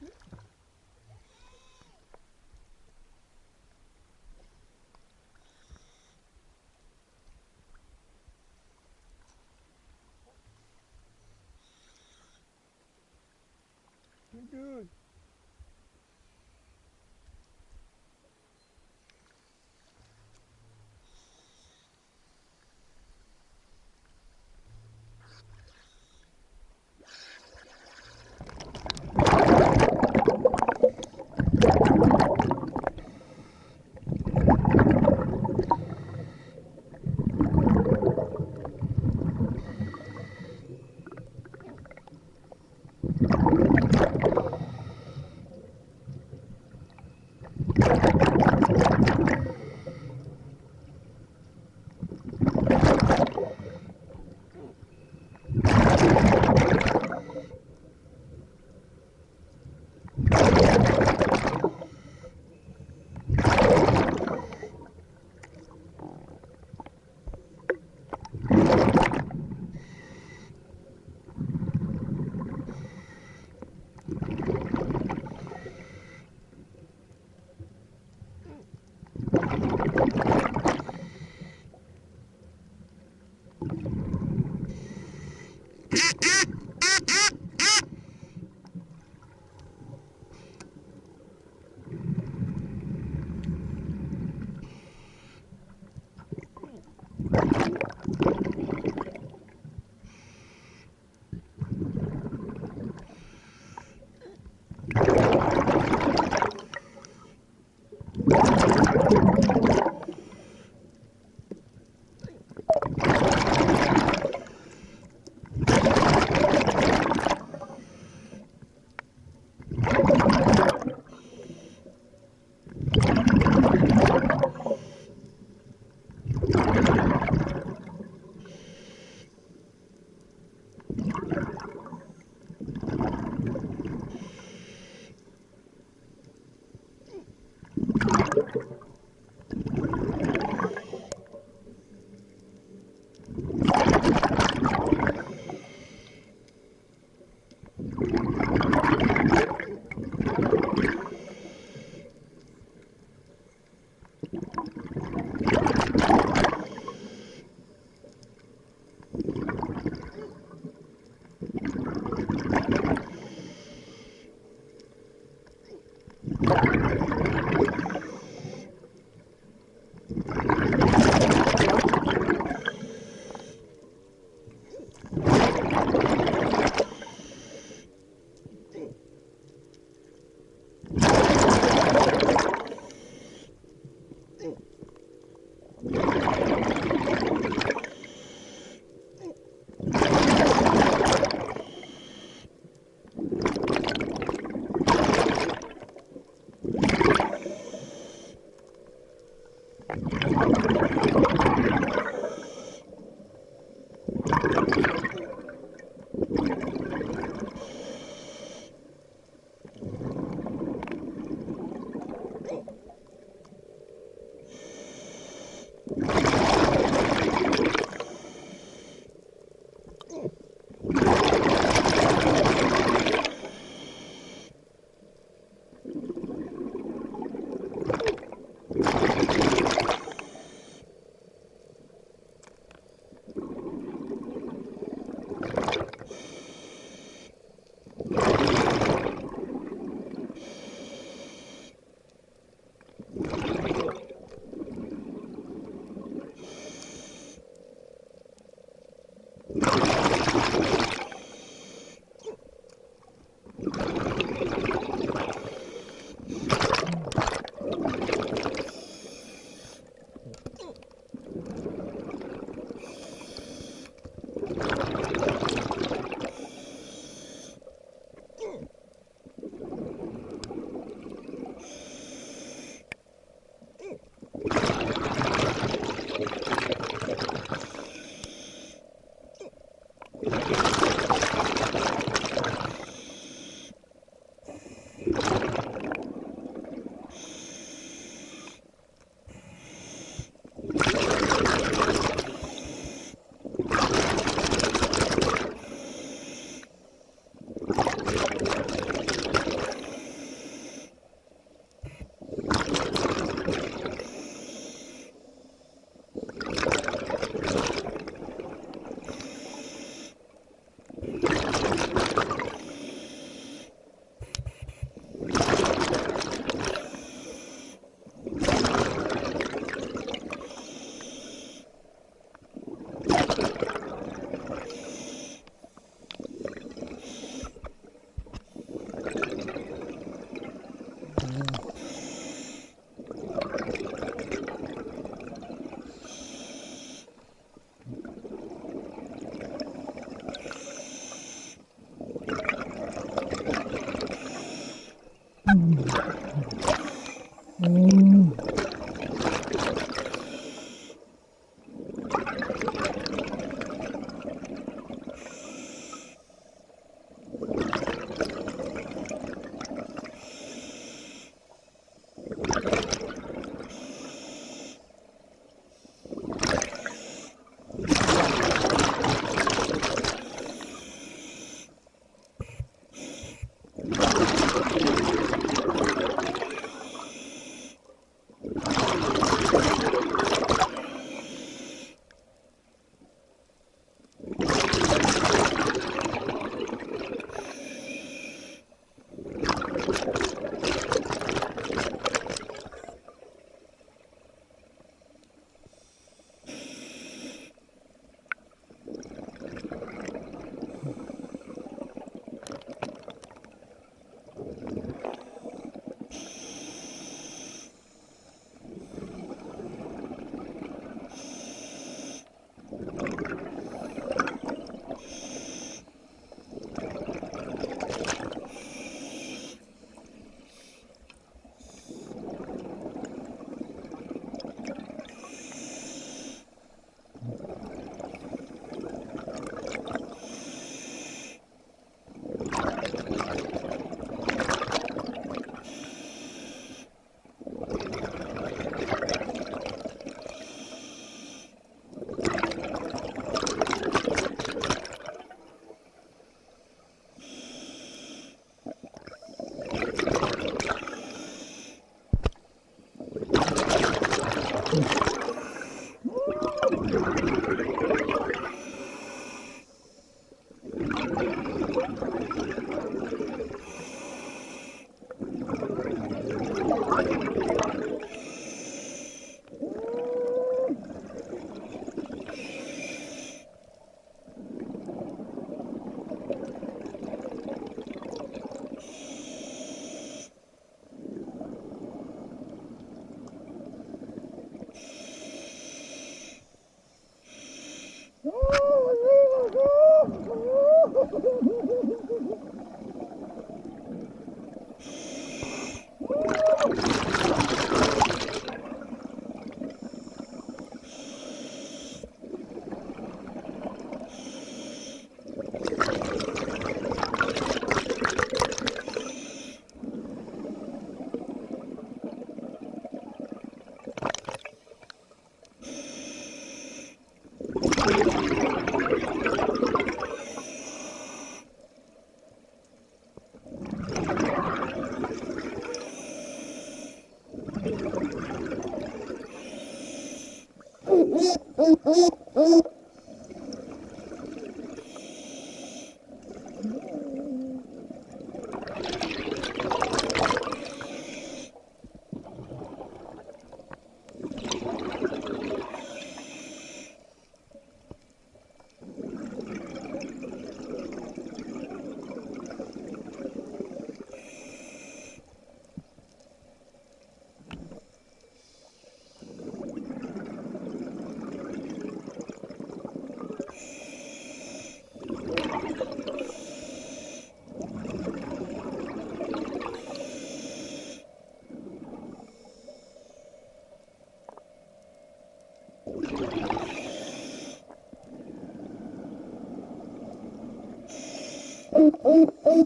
Good.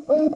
Oh,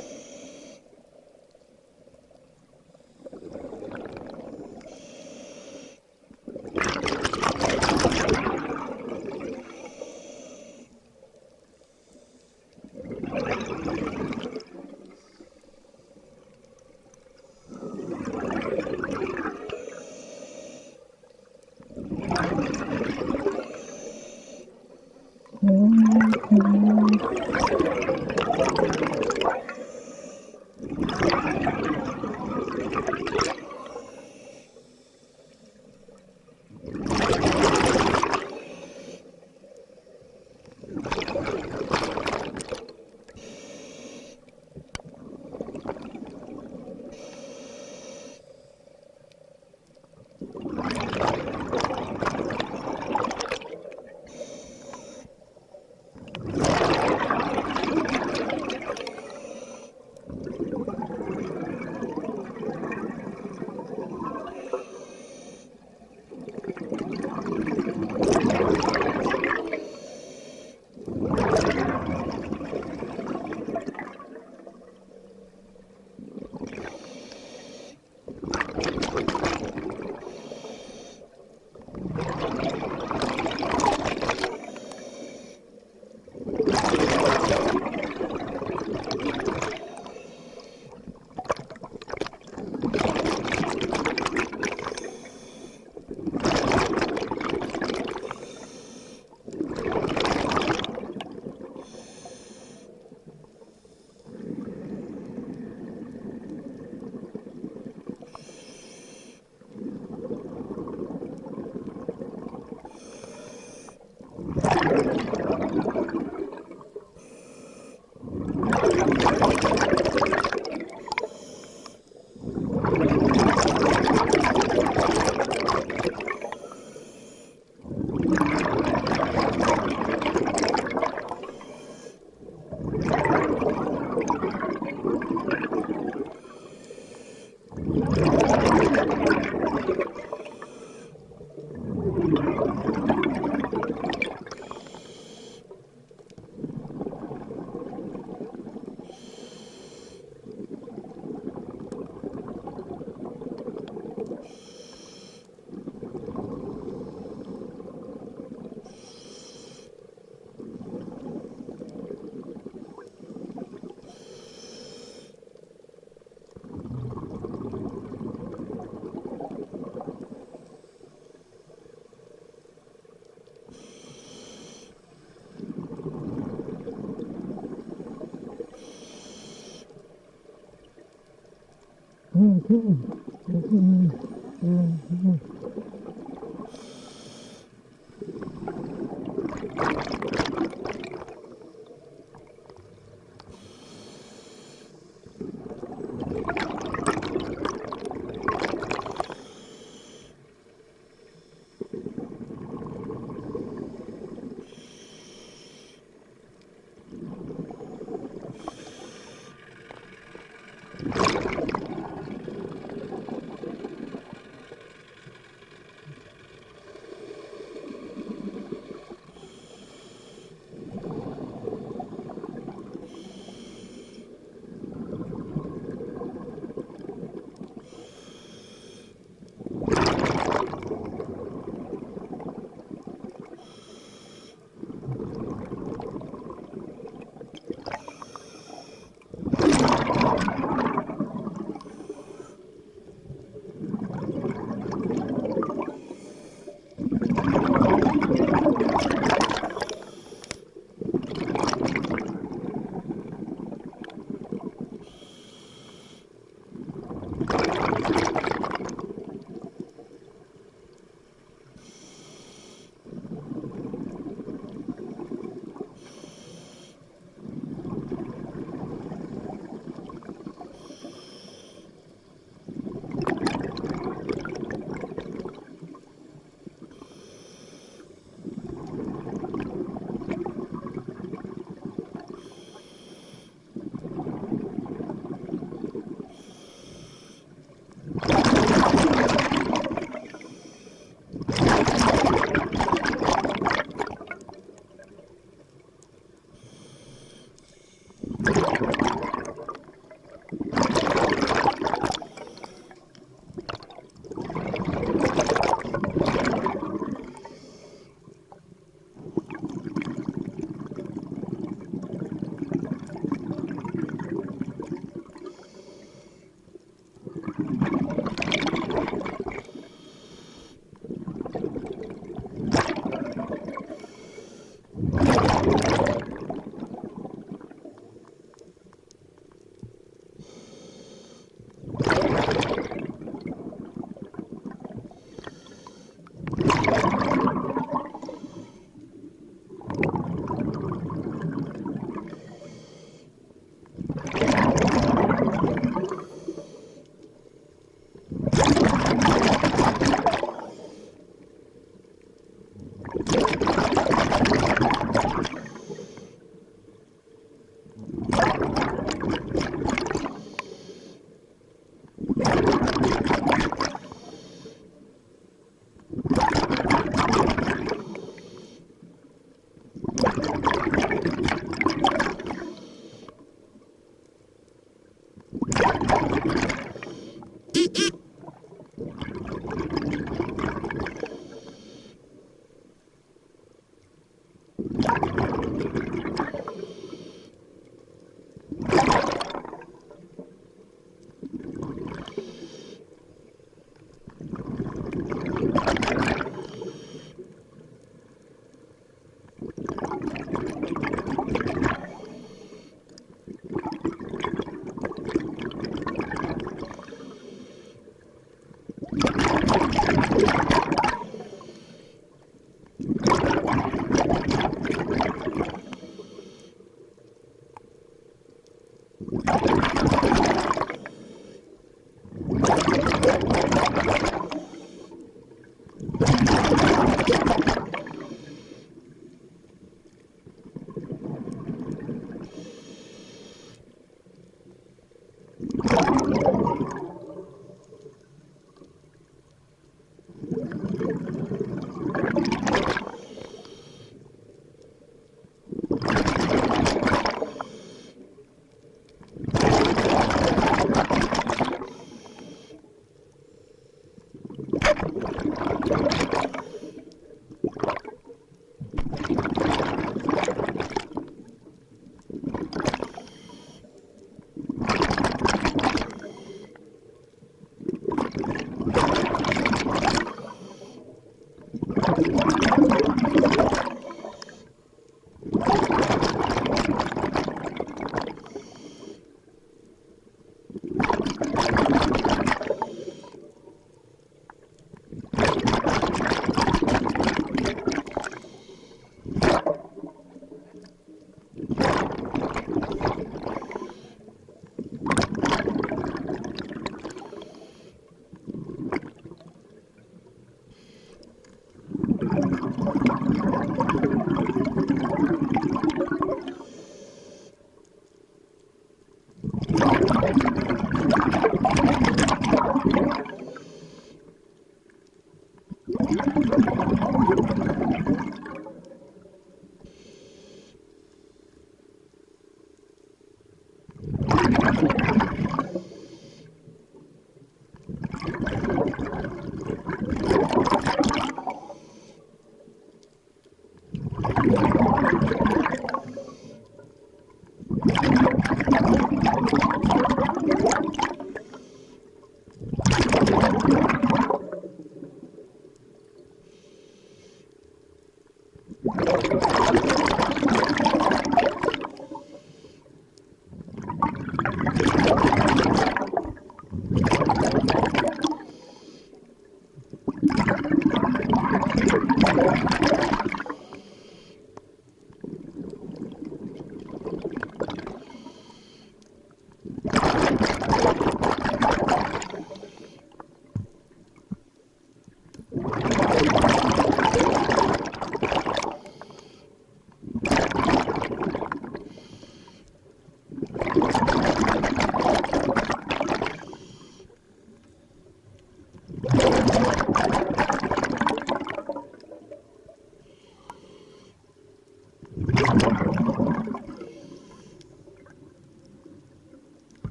Mm.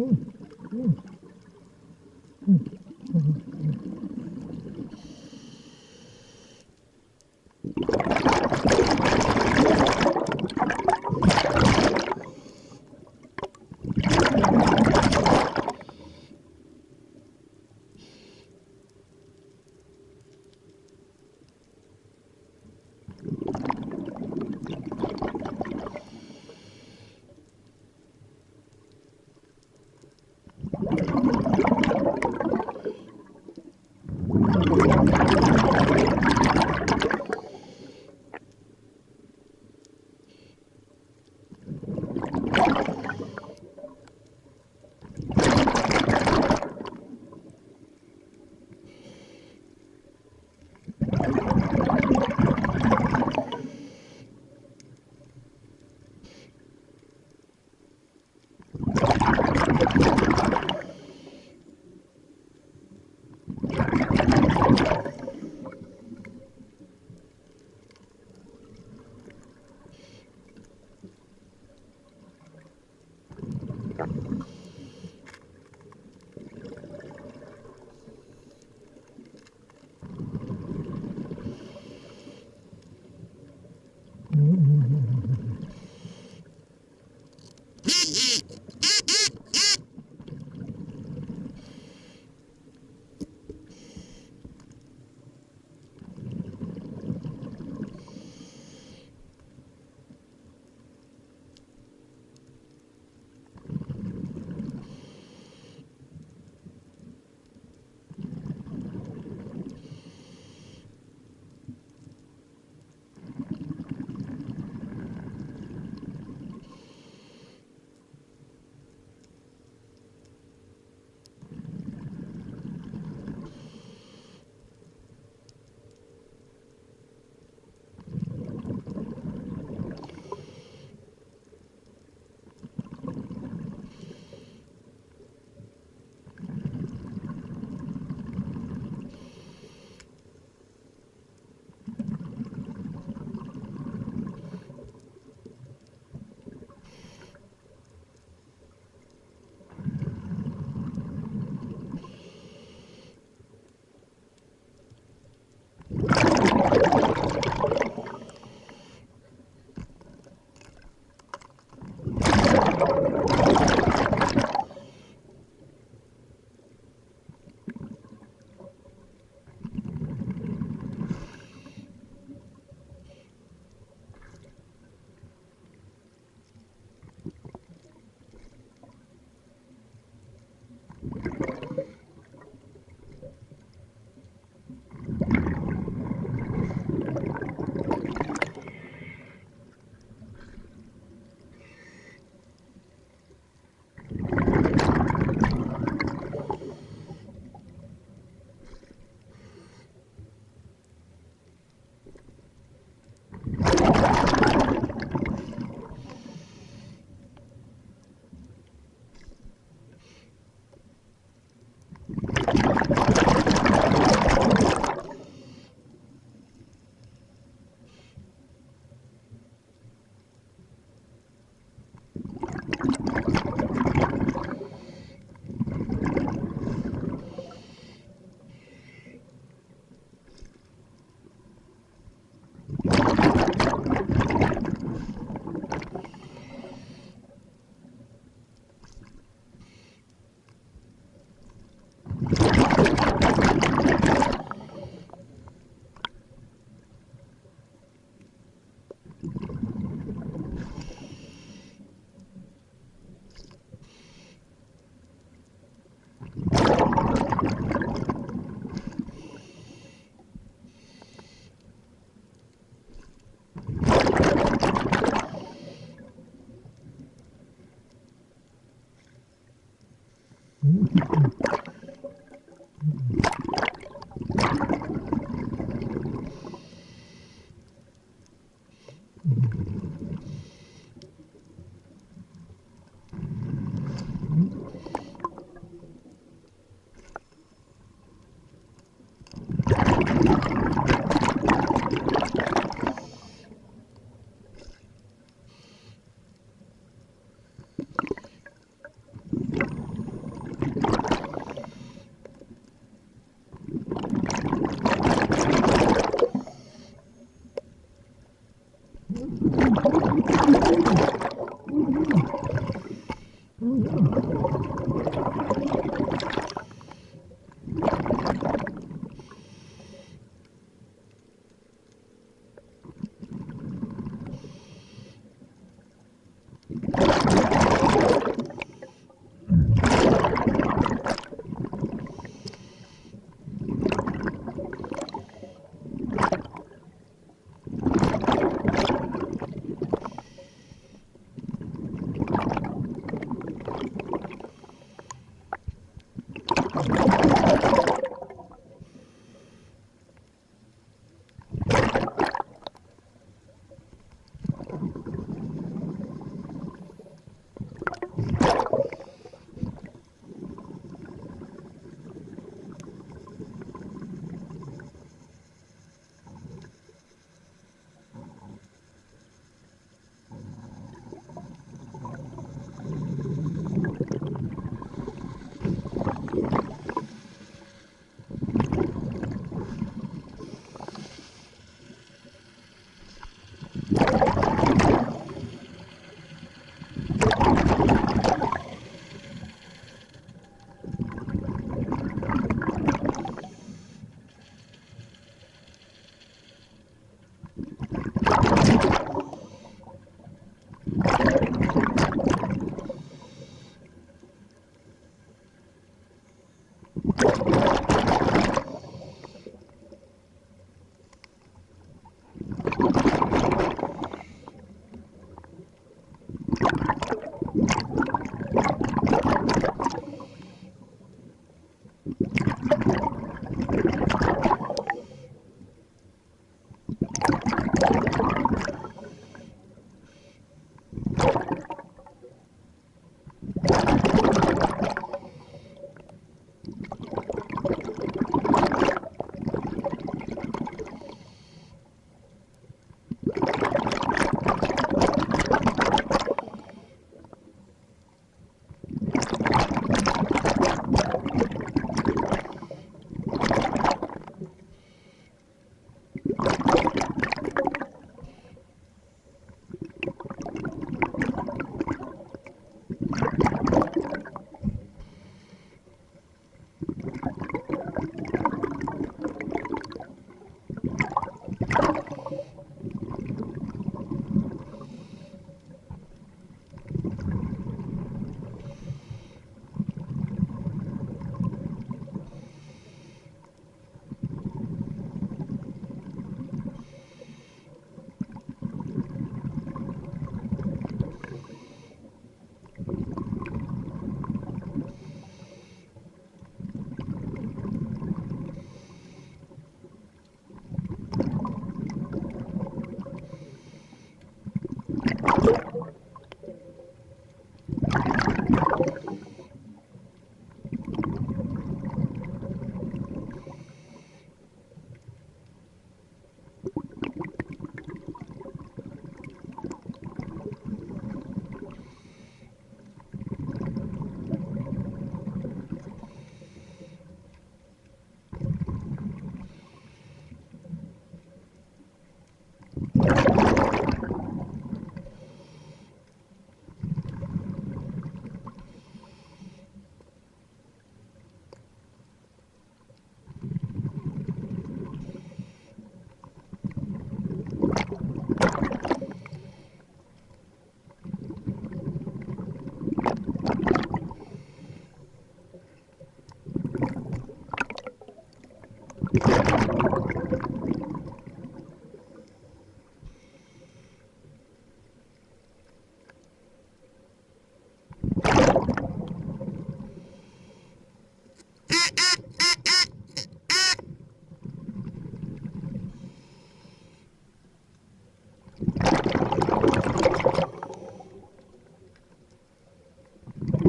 Hmm.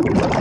You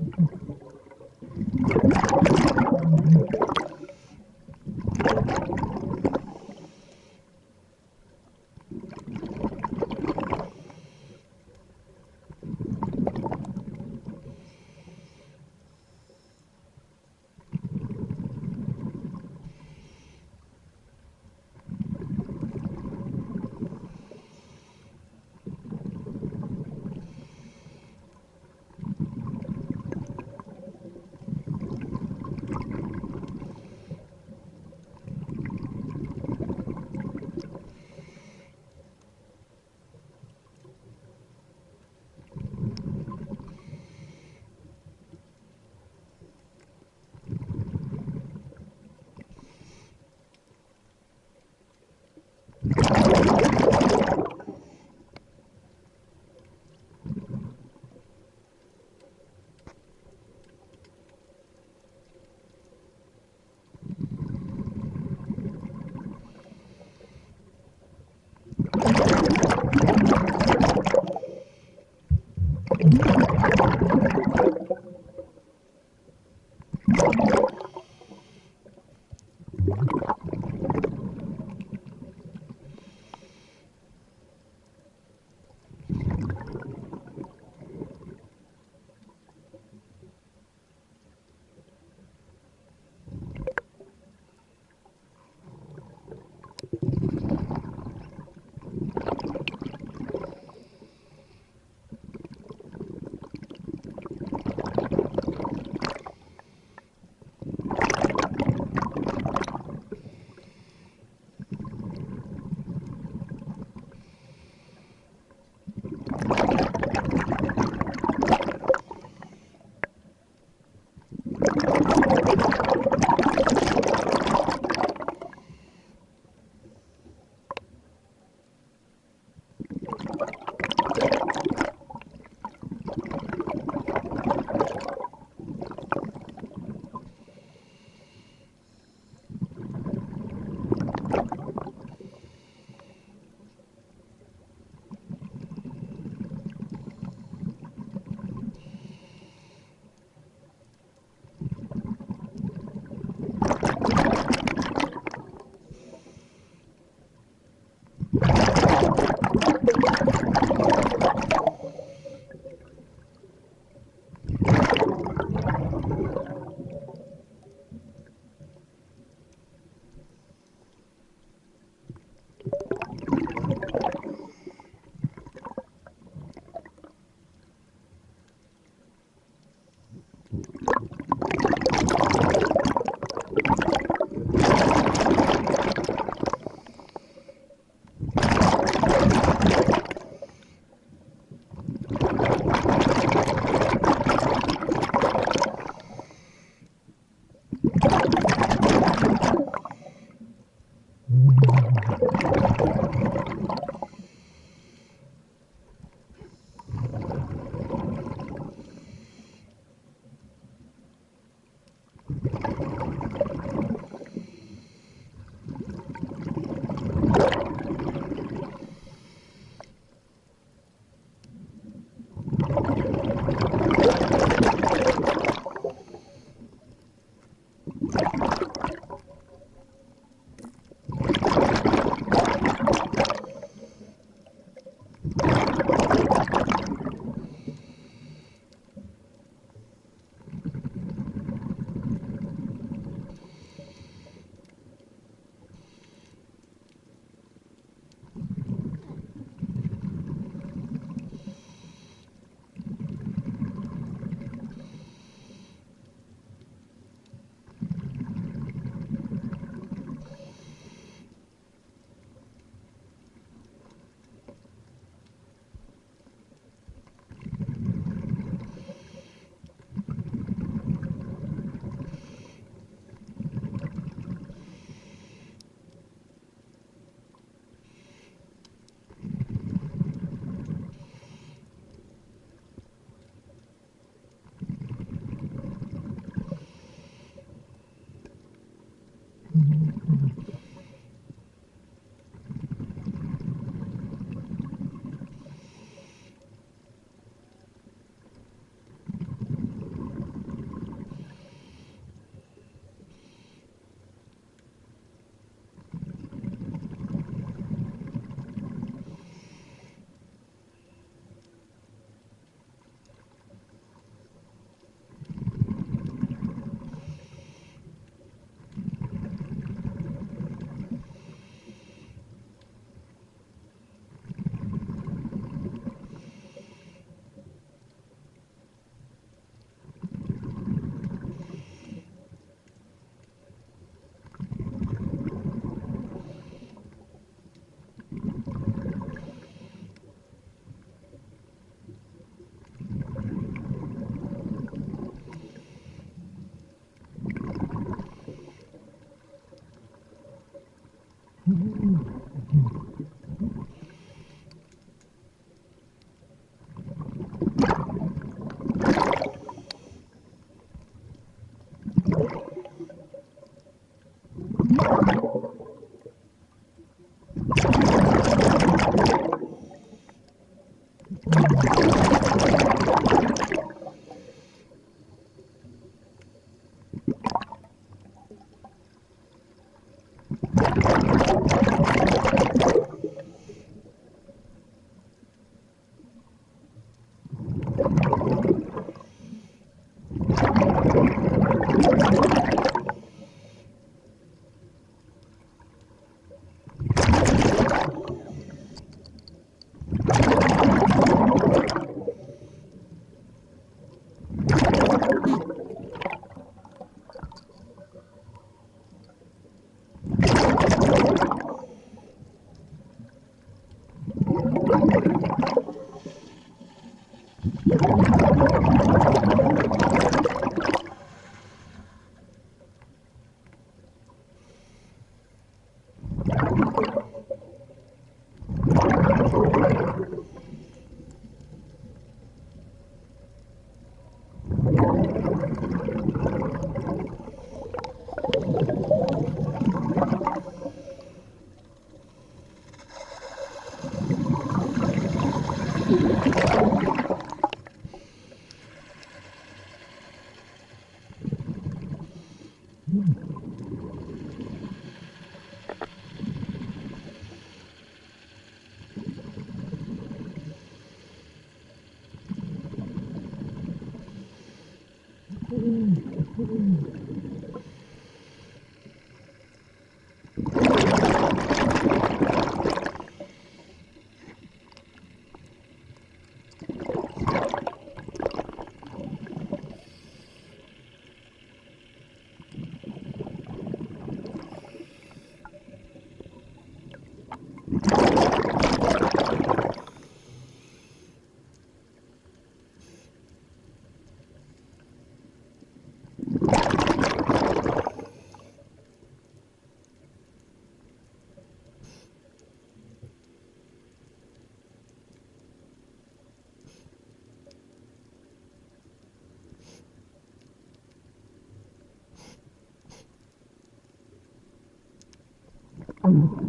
Thank